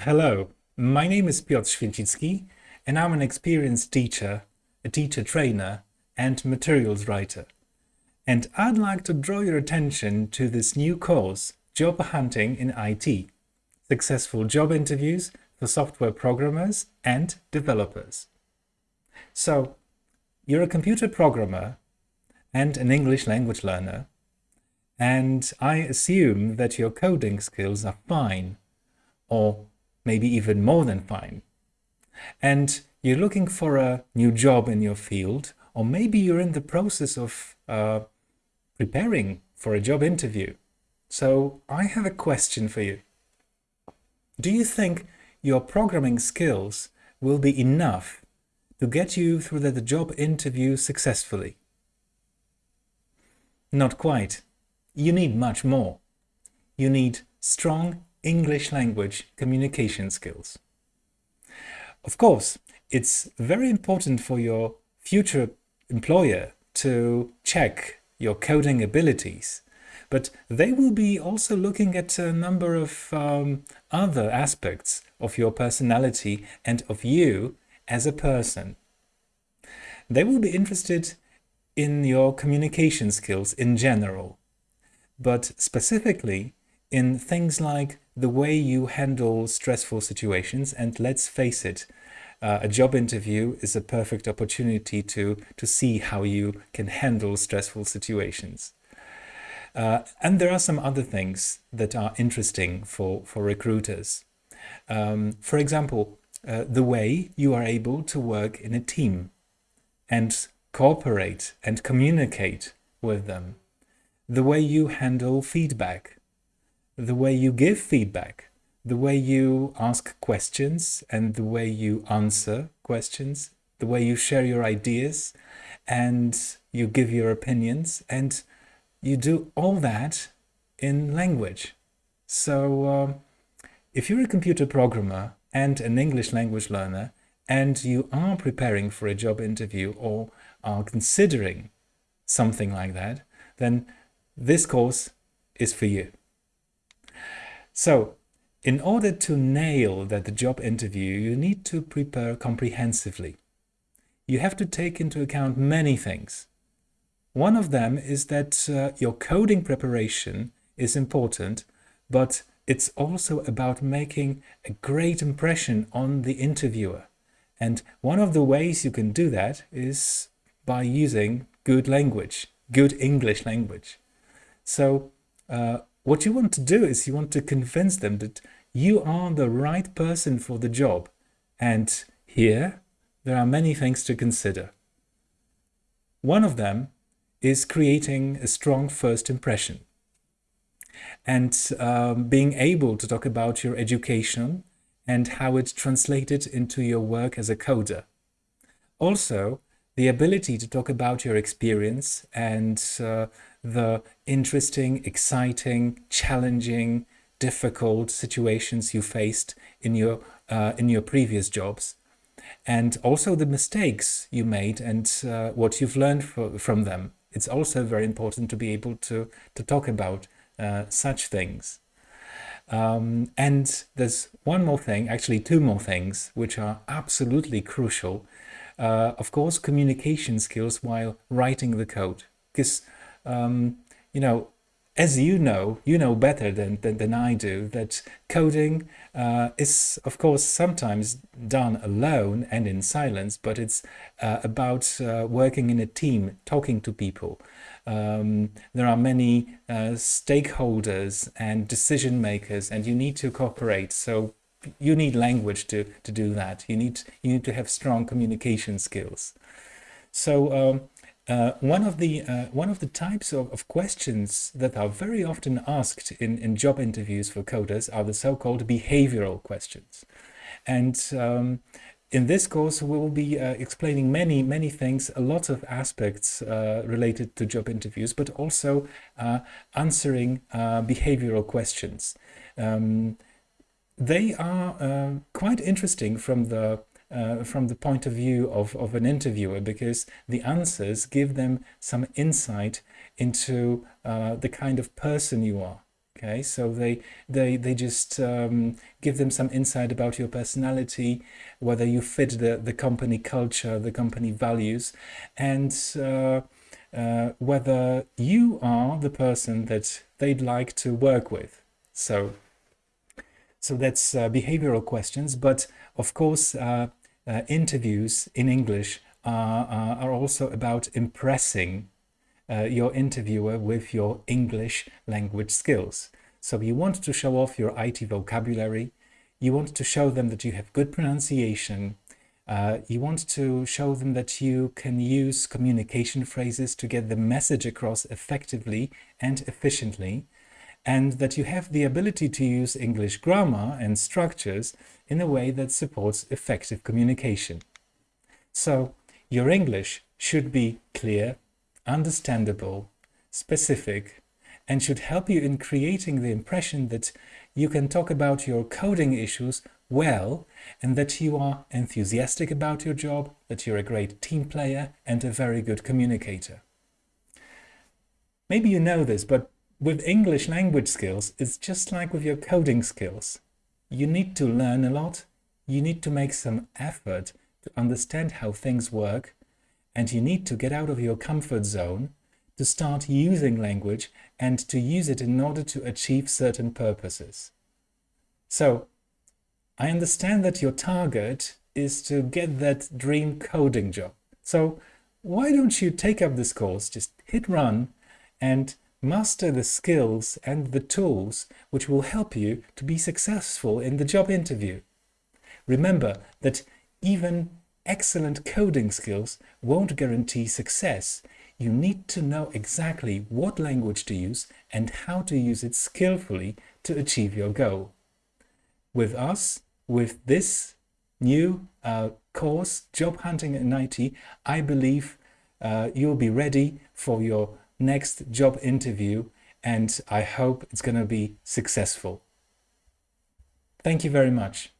Hello, my name is Piotr Święcicki and I'm an experienced teacher, a teacher trainer and materials writer. And I'd like to draw your attention to this new course, Job Hunting in IT, Successful Job Interviews for Software Programmers and Developers. So, you're a computer programmer and an English language learner, and I assume that your coding skills are fine, or maybe even more than fine. And you're looking for a new job in your field, or maybe you're in the process of uh, preparing for a job interview. So I have a question for you. Do you think your programming skills will be enough to get you through the job interview successfully? Not quite. You need much more. You need strong English language communication skills. Of course, it's very important for your future employer to check your coding abilities, but they will be also looking at a number of um, other aspects of your personality and of you as a person. They will be interested in your communication skills in general, but specifically in things like the way you handle stressful situations. And let's face it, uh, a job interview is a perfect opportunity to, to see how you can handle stressful situations. Uh, and there are some other things that are interesting for, for recruiters. Um, for example, uh, the way you are able to work in a team and cooperate and communicate with them. The way you handle feedback the way you give feedback, the way you ask questions and the way you answer questions, the way you share your ideas and you give your opinions and you do all that in language. So um, if you're a computer programmer and an English language learner and you are preparing for a job interview or are considering something like that, then this course is for you. So in order to nail that job interview, you need to prepare comprehensively. You have to take into account many things. One of them is that uh, your coding preparation is important, but it's also about making a great impression on the interviewer. And one of the ways you can do that is by using good language, good English language. So uh, what you want to do is you want to convince them that you are the right person for the job. And here, there are many things to consider. One of them is creating a strong first impression and um, being able to talk about your education and how it translated into your work as a coder. Also, the ability to talk about your experience and uh, the interesting, exciting, challenging, difficult situations you faced in your uh, in your previous jobs and also the mistakes you made and uh, what you've learned for, from them. It's also very important to be able to, to talk about uh, such things. Um, and there's one more thing, actually two more things, which are absolutely crucial. Uh, of course, communication skills while writing the code. Because um, you know, as you know, you know better than, than, than I do, that coding uh, is, of course, sometimes done alone and in silence, but it's uh, about uh, working in a team, talking to people. Um, there are many uh, stakeholders and decision makers, and you need to cooperate. So you need language to, to do that. You need, you need to have strong communication skills. So um, uh, one of the uh, one of the types of, of, questions that are very often asked in, in job interviews for coders are the so-called behavioral questions. And um, in this course, we will be uh, explaining many, many things, a lot of aspects uh, related to job interviews, but also uh, answering uh, behavioral questions. Um, they are quite interesting from the uh, from the point of view of, of an interviewer because the answers give them some insight into uh, the kind of person you are. Okay, so they they they just um, give them some insight about your personality, whether you fit the the company culture, the company values, and uh, uh, whether you are the person that they'd like to work with. So, so that's uh, behavioral questions. But of course, uh, interviews in English are, are also about impressing uh, your interviewer with your English language skills. So you want to show off your IT vocabulary, you want to show them that you have good pronunciation, uh, you want to show them that you can use communication phrases to get the message across effectively and efficiently, and that you have the ability to use English grammar and structures in a way that supports effective communication. So your English should be clear, understandable, specific, and should help you in creating the impression that you can talk about your coding issues well and that you are enthusiastic about your job, that you're a great team player and a very good communicator. Maybe you know this, but with English language skills, it's just like with your coding skills. You need to learn a lot, you need to make some effort to understand how things work, and you need to get out of your comfort zone to start using language and to use it in order to achieve certain purposes. So, I understand that your target is to get that dream coding job. So, why don't you take up this course, just hit run and master the skills and the tools which will help you to be successful in the job interview. Remember that even excellent coding skills won't guarantee success. You need to know exactly what language to use and how to use it skillfully to achieve your goal. With us, with this new uh, course, Job Hunting in IT, I believe uh, you'll be ready for your next job interview and I hope it's going to be successful. Thank you very much.